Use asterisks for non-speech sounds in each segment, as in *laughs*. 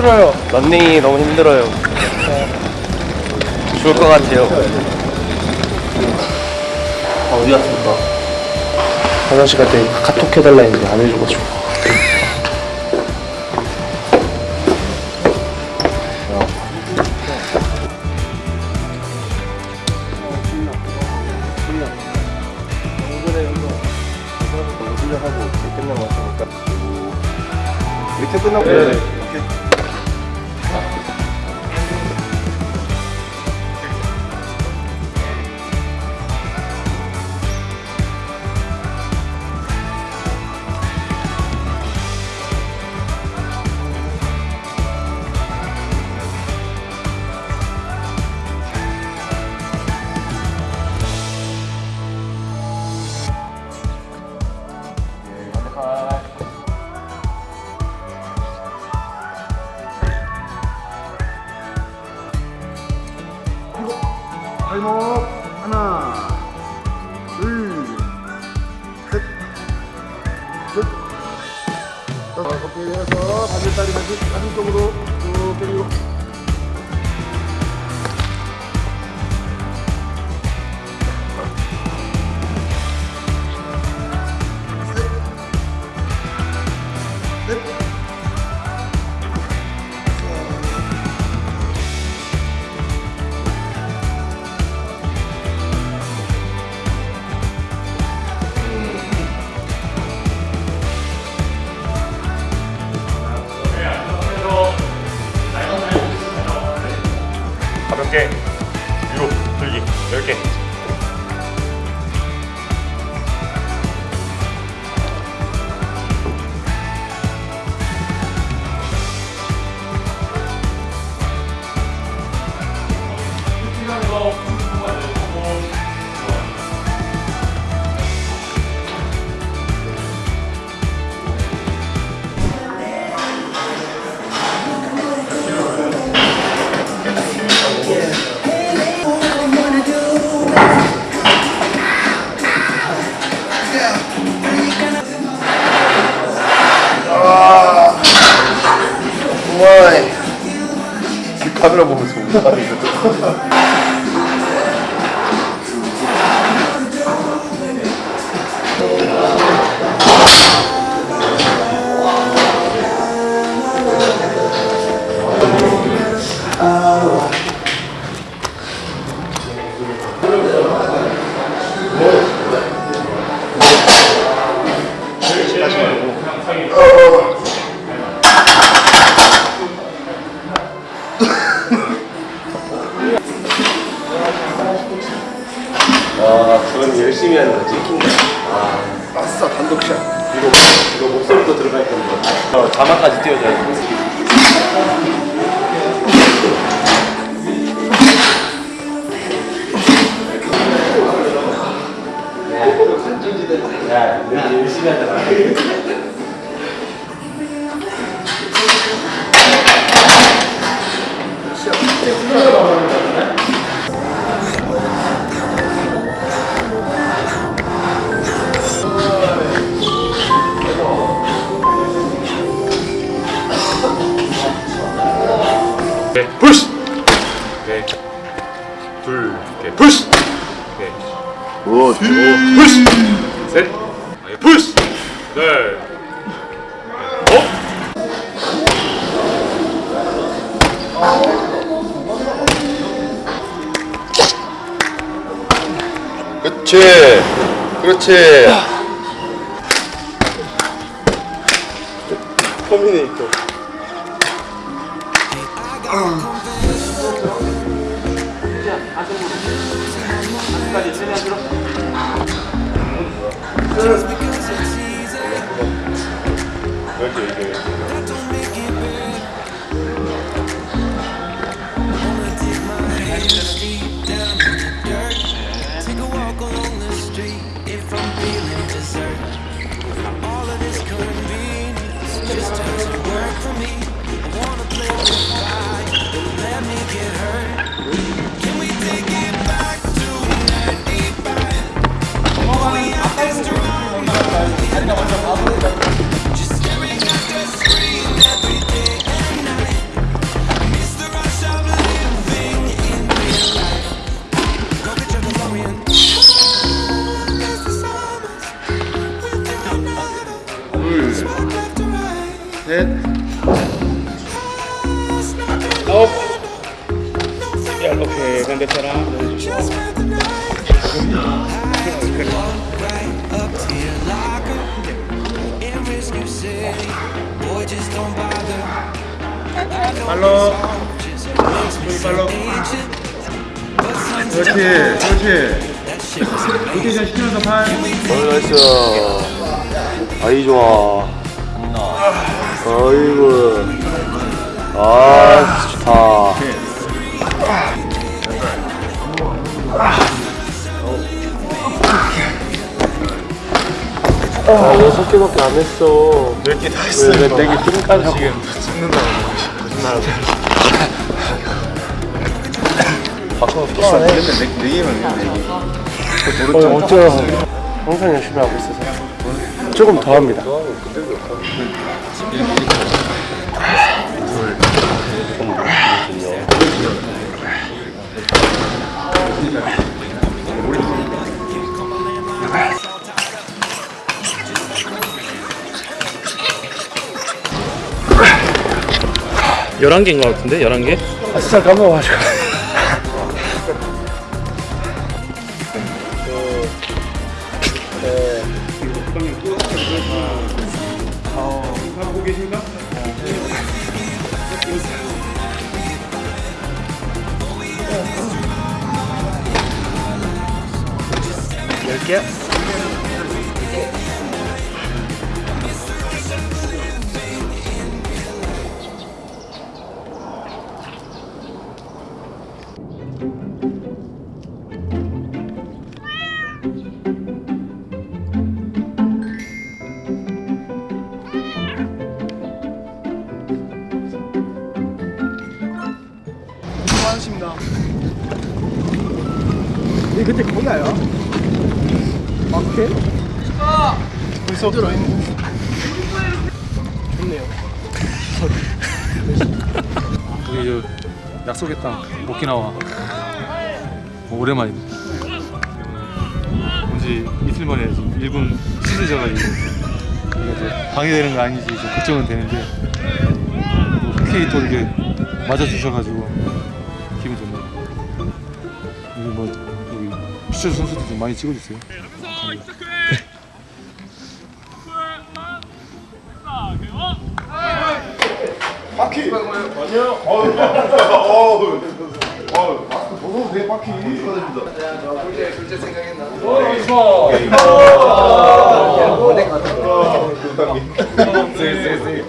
힘들어요. 런닝이 너무 힘들어요. 죽을 것 같아요. 아, 어디 갔습니까? 화장실 갈 때 카톡 해달라 했는데 안 해줘가지고. 이렇게 끝나고 이 어깨 내려서 반대다리 다시 가슴 쪽으로 쭉 당기고 카메라 보면서 야, 야, 열심히 하잖아. 오케이 푸시! 오케이 둘 오케이 푸시! 오케이 오 푸시 셋. 오케이 푸시. 넷 어? 그렇지. 그렇지. 터미네이터. 그렇지 이게 로. this just makes me so 팔로. ancient, but sometimes 그렇지, 그렇지. 로테이션 팔. 어, 나이스. 아이, 좋아. 아이고. 아, 좋다. 아, 여섯 개밖에 안 했어. 몇 개 다 했어요. 왜, 왜 내게 힘까지 지금. 찍는다고. 거짓말하고. 바꿔 비싸네. 네, 네 개만 네 개. 어, 어쩌 항상 열심히 하고 있어서. 조금 더 합니다. 열한 개인 것 같은데? 열한 개? 아, 진짜 까먹어가지고. 계신가? 열 개야? 우리 *laughs* 저 약속의 땅 오키나와 뭐 오랜만입니다. 온지 이틀 만에 시즌져가지고 이거 이제 방해되는 거 아닌지 좀 걱정은 되는데 또 흔쾌히 또 이렇게 맞아주셔가지고 기분 좋네요. 여기 뭐 여기 시청 선수들 좀 많이 찍어주세요. 바퀴. 아니요. 어우, 어우, 어우, 마스크 벗어도 돼, 바퀴. 축하드립니다. 얘네들이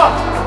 아!